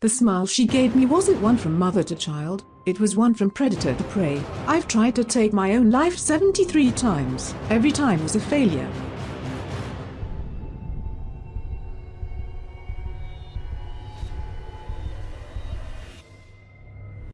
The smile she gave me wasn't one from mother to child, it was one from predator to prey. I've tried to take my own life 73 times. Every time was a failure.